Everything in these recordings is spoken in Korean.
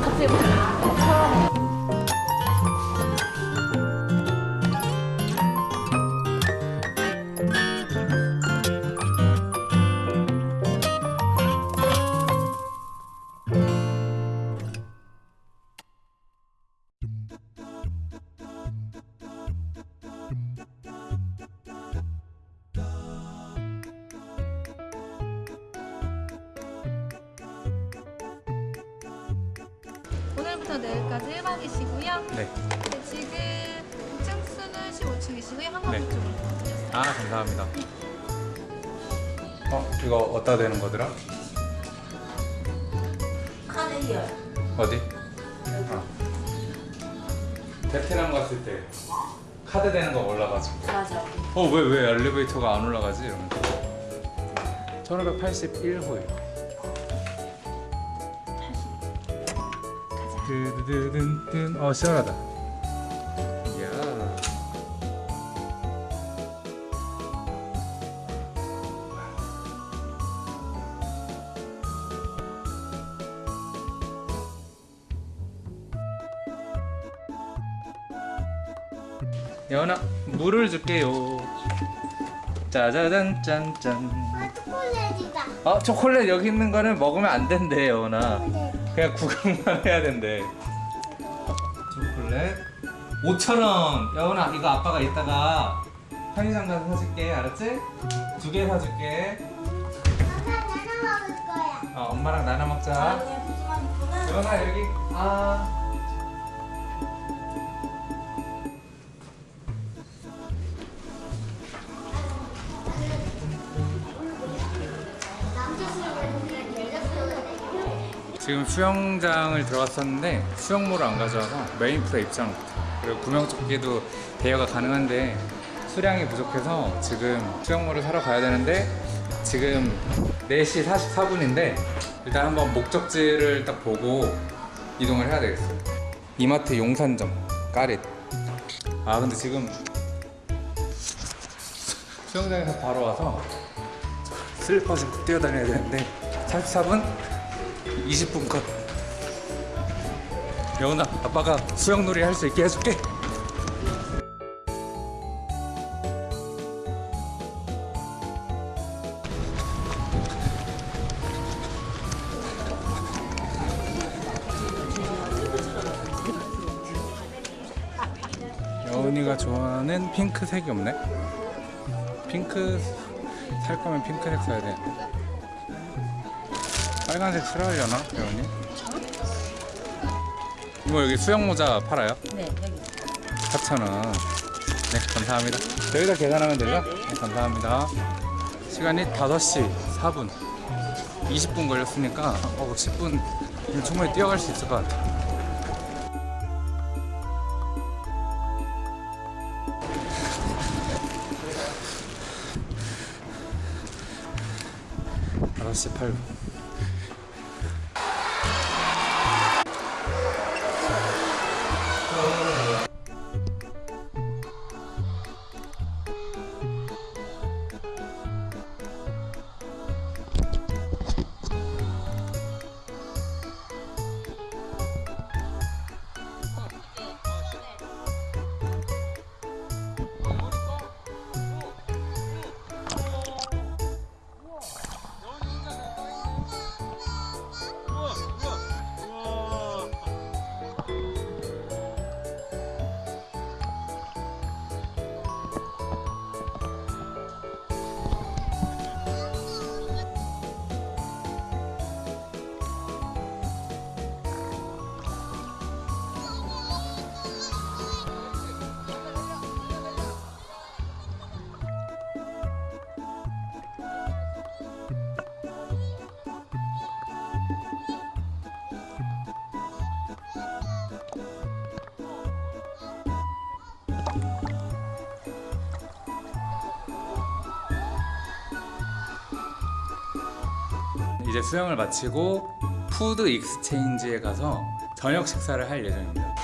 갑자 10월부터 내일까지 1박 2시고요. 네. 네 지금 2층 수는 15층이시고요. 한강 네. 쪽으로. 아, 감사합니다. 어, 이거 어디다 되는 거더라? 카드요. 어디? 아. 베트남 갔을 때 카드 되는 거 올라가지고. 맞아. 어, 왜, 왜 엘리베이터가 안 올라가지? 이러면서. 1581호예요. 드드드든. 어 시원하다. 이야. 여원아 물을 줄게요. 짜자잔 짠짠. 아, 초콜릿이다. 어 초콜릿 여기 있는 거는 먹으면 안 된대 여원아. 그냥 구경만 해야 된대 5천원 여원아 이거 아빠가 이따가 편의점 가서 사줄게 알았지? 두 개 사줄게. 어, 엄마랑 나눠 아, 먹자. 여원아 여기 아 지금 수영장을 들어갔었는데 수영모를 안 가져와서 메인 프로 입장 그리고 구명조끼도 대여가 가능한데 수량이 부족해서 지금 수영모를 사러 가야 되는데 지금 4시 44분인데 일단 한번 목적지를 딱 보고 이동을 해야 되겠어요 이마트 용산점 까릿. 아 근데 지금 수영장에서 바로 와서 슬리퍼 신고 뛰어다녀야 되는데 44분? 20분 컷 여운아 아빠가 수영놀이 할 수 있게 해줄게. 여운이가 좋아하는 핑크색이 없네. 핑크 살 거면 핑크색 사야 되는데 빨간색 싫어하려나 여운이? 이모 여기 수영 모자 팔아요? 네, 여기. 4,000원 네 감사합니다. 여기다 계산하면 되죠? 네, 감사합니다. 시간이 5시 4분. 20분 걸렸으니까 어, 10분 충분히 뛰어갈 수 있을 것 같아 다섯 시 8분 이제 수영을 마치고 푸드 익스체인지에 가서 저녁 식사를 할 예정입니다.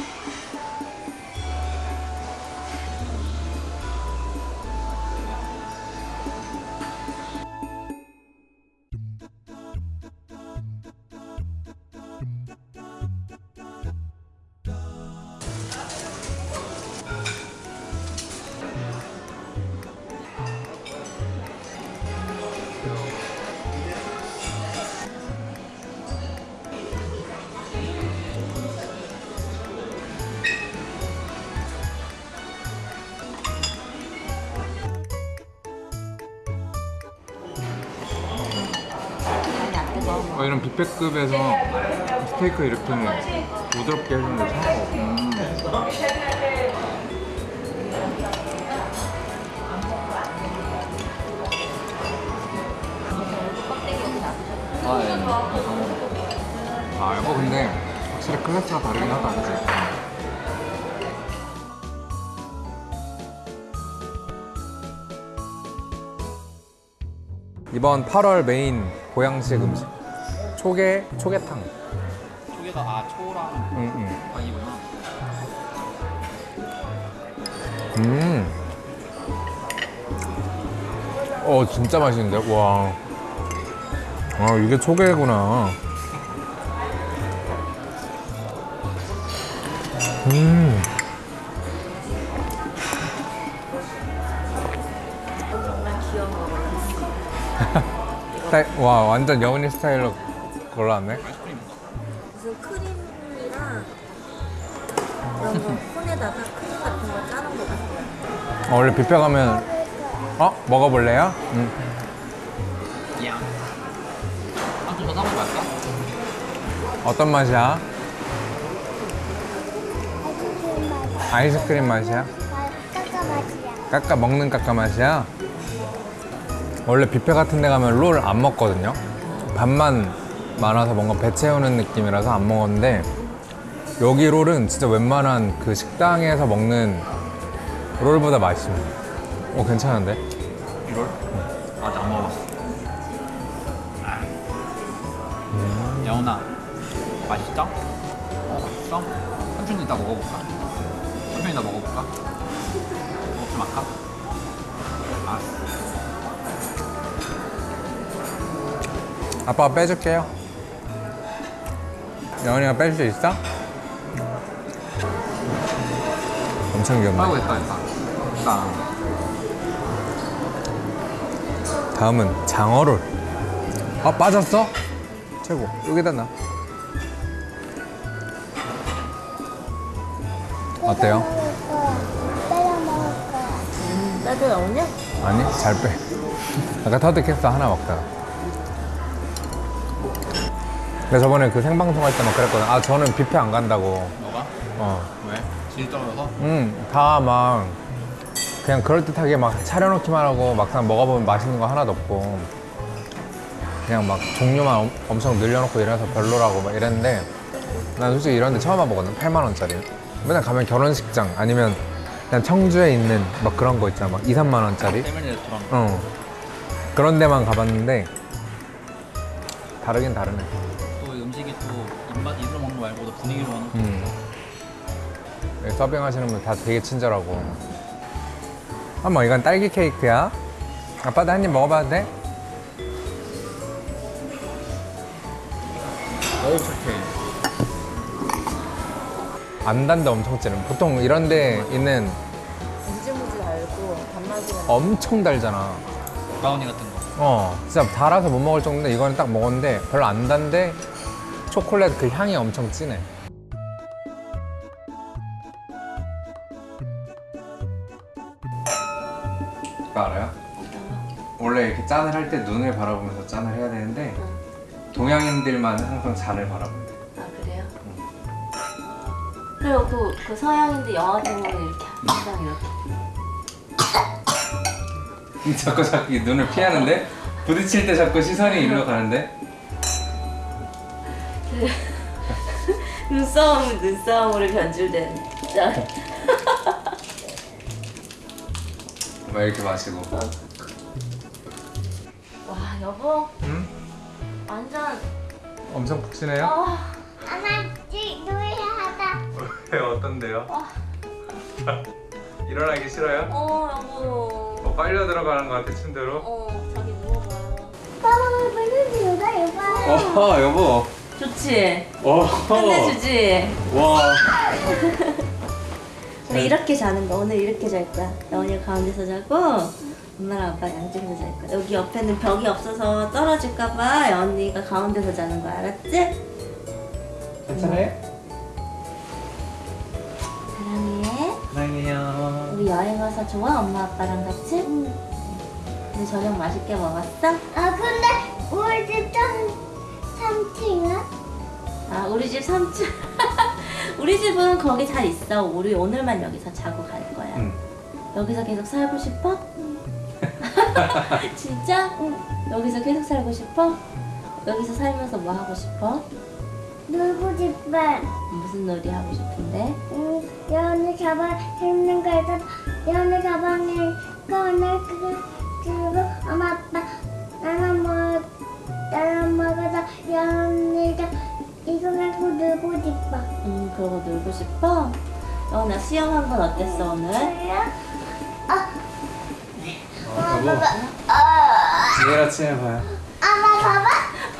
어, 이런 뷔페급에서 스테이크 이렇게 부드럽게 해주는 게 처음 먹어. 아, 예. 아, 이거 근데 확실히 클래스가 다르긴 하다, 그치? 이번 8월 메인 보양식 음식 초계 초계탕. 초계가 아 초랑 응, 응. 빵이구나. 음. 어 진짜 맛있는데 와. 아 이게 초계구나. 음. 와 완전 여운이 스타일로 골랐네. 무슨 크림이랑 거 콘에다가 크림 같은 거 짜는 거 같아요. 어, 원래 뷔페 가면 어 먹어볼래요? 응. 야. 한좀 더 담고 갈까? 어떤 맛이야? 아이스크림 맛이야? 까까 맛이야. 까까 먹는 까까 맛이야? 원래 뷔페 같은 데 가면 롤 안 먹거든요 밥만 많아서 뭔가 배 채우는 느낌이라서 안 먹었는데 여기 롤은 진짜 웬만한 그 식당에서 먹는 롤보다 맛있습니다 오 괜찮은데? 이걸? 아직 안 먹어봤어. 음. 여운아, 맛있어? 어, 맛있어? 삼촌도 이따 먹어볼까? 삼촌이 이따 먹어볼까? 먹지 말까? 알았어. 아빠가 빼줄게요 여원이가 빼줄 수 있어? 엄청 귀엽네 아이고 됐다 됐다. 됐다. 다음은 장어롤. 아 빠졌어? 최고. 여기다 놔. 어때요? 거야. 나도 나오냐? 아니 잘 빼. 아까 터득했어 하나 먹다가. 근데 저번에 그 생방송 할 때 막 그랬거든. 아 저는 뷔페 안 간다고. 너가? 어. 왜? 질 떨어져서? 음, 다막 그냥 그럴듯하게 막 차려놓기만 하고 막상 먹어보면 맛있는 거 하나도 없고 그냥 막 종류만 엄, 엄청 늘려놓고 이래서 별로라고 막 이랬는데 난 솔직히 이런 데 처음 와보거든 8만 원짜리 맨날 가면 결혼식장 아니면 그냥 청주에 있는 막 그런 거 있잖아 막 2, 3만 원짜리 패밀리 레스토랑. 어 그런 데만 가봤는데 다르긴 다르네 분위기로 하는 거. 음. 여기 서빙 하시는 분 다 되게 친절하고. 어머, 이건 딸기 케이크야. 아빠도 한 입 먹어봐도 돼? 어우 착해. 안 단데 엄청 찌는. 보통 이런 데 있는 무지무지 달고 단맛이 엄청 달잖아. 브라우니 같은 거. 어, 진짜 달아서 못 먹을 정도인데 이거는 딱 먹었는데 별로 안 단데 초콜릿 그 향이 엄청 진해. 이렇게 짠을 할 때 눈을 바라보면서 짠을 해야 되는데 동양인들만 항상 잔을 바라본대. 아 그래요? 그리고 그, 그 서양인들 영화 보면 이렇게 항상 이렇게 자꾸 자꾸 눈을 피하는데 부딪힐 때 자꾸 시선이 이리로 가는데 눈싸움 눈싸움으로 변질된 짠. 막 이렇게 마시고. 와 여보 응? 완전 엄청 푹신해요? 어, 엄마, 지 노래하다. 왜 어떤데요? 일어나기 싫어요? 어 여보 뭐 빨려 들어가는 것 같아 침대로. 어 자기 누워봐요 빨리 누가 여봐요. 어 여보. 좋지? 어. 끝내주지? 와. 근데 이렇게 자는 거 오늘 이렇게 잘 거야 영원이 가운데서 자고 엄마랑 아빠 양쪽에서 잘 거야. 여기 옆에는 벽이 없어서 떨어질까봐 언니가 가운데서 자는 거야. 알았지? 괜찮아요? 사랑해. 사랑해요. 우리 여행 와서 좋아? 엄마 아빠랑 같이? 응. 우리 저녁 맛있게 먹었어? 아 근데 우리 집좀 3층은? 아 우리 집 3층. 우리 집은 거기 잘 있어. 우리 오늘만 여기서 자고 갈 거야. 응. 여기서 계속 살고 싶어? 진짜? 여기서 계속 살고 싶어? 여기서 살면서 뭐 하고 싶어? 놀고 싶어. 무슨 놀이 하고 싶은데? 응, 연우 가방 재밌는 거 있어. 연우 가방에 꺼내 그리고 엄마 아빠 나는 뭐 나는 먹어서 연우가 이거 갖고 놀고 싶어. 음 그러고 놀고 싶어? 어, 나 수영 한 건 어땠어 오늘? 여보 내일 아침에 봐요 엄마 봐봐.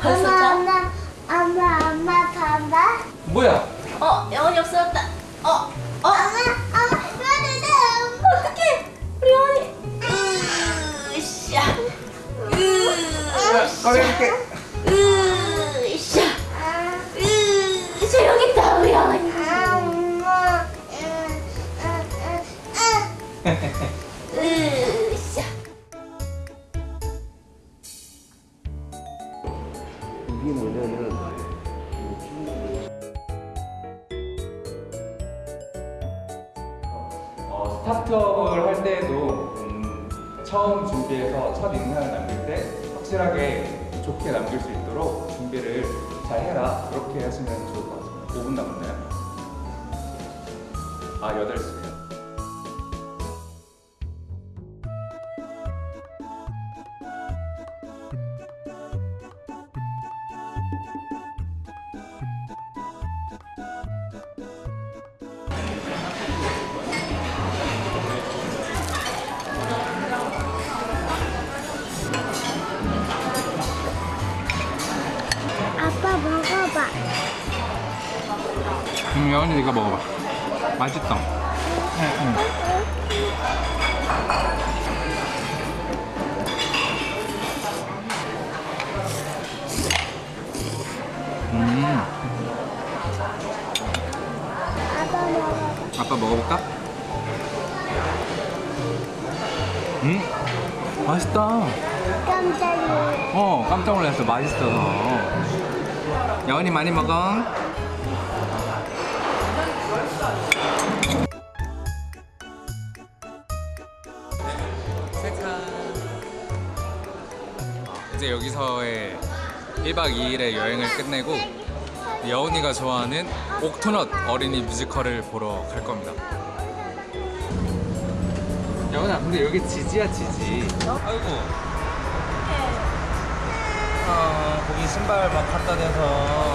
벌써 엄마 자? 엄마 엄마 엄마 봐봐. 뭐야? 어 영원이 없어졌다 어? 어? 엄마 엄마 이거는 어떡해 우리 영원이 으쌰 꺼낼게 아 8시요 아빠 먹어볼까? 음, 맛있다. 깜짝이야. 어 깜짝 놀랐어. 맛있어서. 여원이 많이 먹어. 이제 여기서의 1박 2일의 여행을 끝내고 여운이가 좋아하는 옥토넛 어린이 뮤지컬을 보러 갈 겁니다. 여운아 근데 여기 지지야 지지. 아이고. 아, 거기 신발 막 갖다 대서.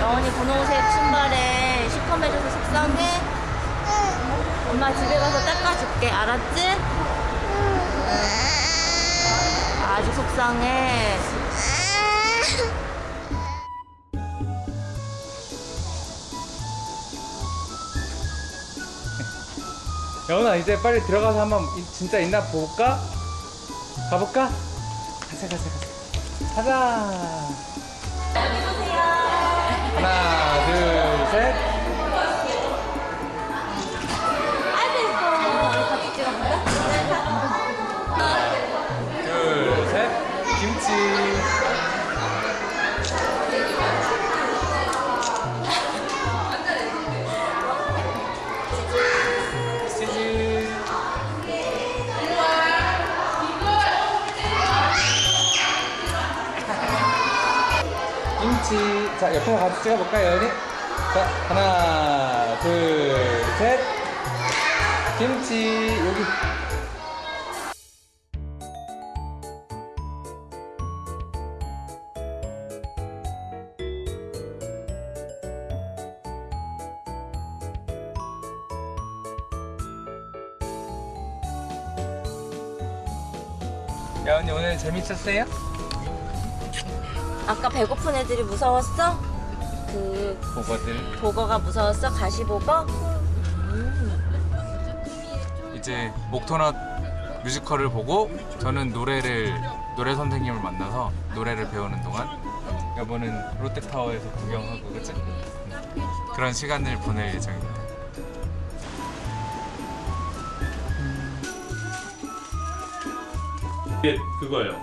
영원이 분홍색 신발에 시커매져서 속상해? 엄마 집에 가서 닦아줄게 알았지? 아주 속상해 여운아 이제 빨리 들어가서 한번 이- 진짜 있나 볼까? 가볼까? 가자 가자 가자 가자 하나 둘셋 찍어볼까요 여기? 자 하나 둘 셋 김치 여기 야 언니 오늘 재밌었어요? 아까 배고픈 애들이 무서웠어? 그 보거들 보거가 무서웠어? 가시보거? 이제 목토넛 뮤지컬을 보고 저는 노래를 노래 선생님을 만나서 노래를 배우는 동안 여보는 롯데타워에서 구경하고 그치? 응. 그런 시간을 보낼 예정입니다. 이게 그거예요.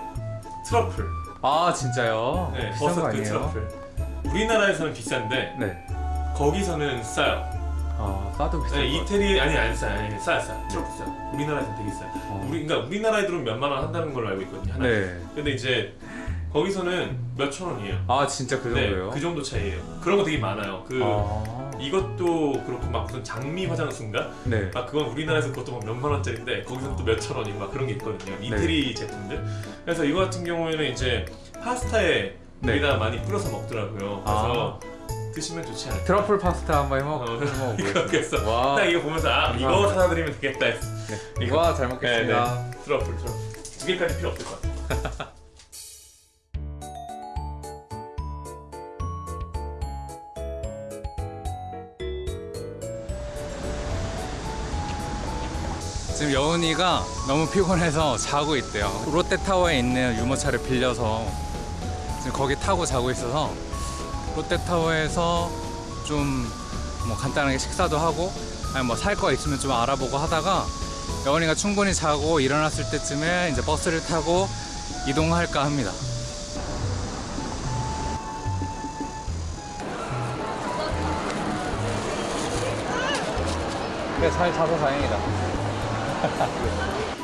트러플. 아 진짜요? 네, 버섯 그 아니에요? 트러플. 우리나라에서는 비싼데 네. 거기서는 싸요. 아 싸도 비싼 네, 거. 이태리 아니 안 싸요. 아니 싸요, 싸요. 트러플 싸요. 우리나라에서는 되게 싸요. 어. 우리 그러니까 우리나라에 들어오면 몇만 원 한다는 걸로 알고 있거든요. 하나. 네. 근데 이제 거기서는 몇천 원이에요. 아 진짜 그 네, 정도예요? 그 정도 차이예요. 그런 거 되게 많아요. 그 아. 이것도 그렇고 막 무슨 장미 화장수인가? 네. 막 그건 우리나라에서 그것도 막 몇만 원짜리인데 거기서 또 몇천 원이고 막 그런 게 있거든요. 이태리 제품들. 그래서 이거 같은 경우에는 이제 파스타에 네. 여기다 많이 뿌려서 먹더라고요. 그래서 드시면 좋지 않을까. 트러플 파스타 한번 해먹 어, 해먹어보겠습니다. 와. 딱 이거 보면서 아 이거. 사다 드리면 되겠다 했어. 네. 이거 잘 네, 먹겠습니다. 네. 트러플 트러플 두 개까지 필요 없을 것 같아. 지금 여운이가 너무 피곤해서 자고 있대요. 롯데타워에 있는 유모차를 빌려서 지금 거기 타고 자고 있어서 롯데타워에서 좀 뭐 간단하게 식사도 하고 아니 뭐 살 거 있으면 좀 알아보고 하다가 여운이가 충분히 자고 일어났을 때쯤에 이제 버스를 타고 이동할까 합니다. 네, 잘 자서 다행이다.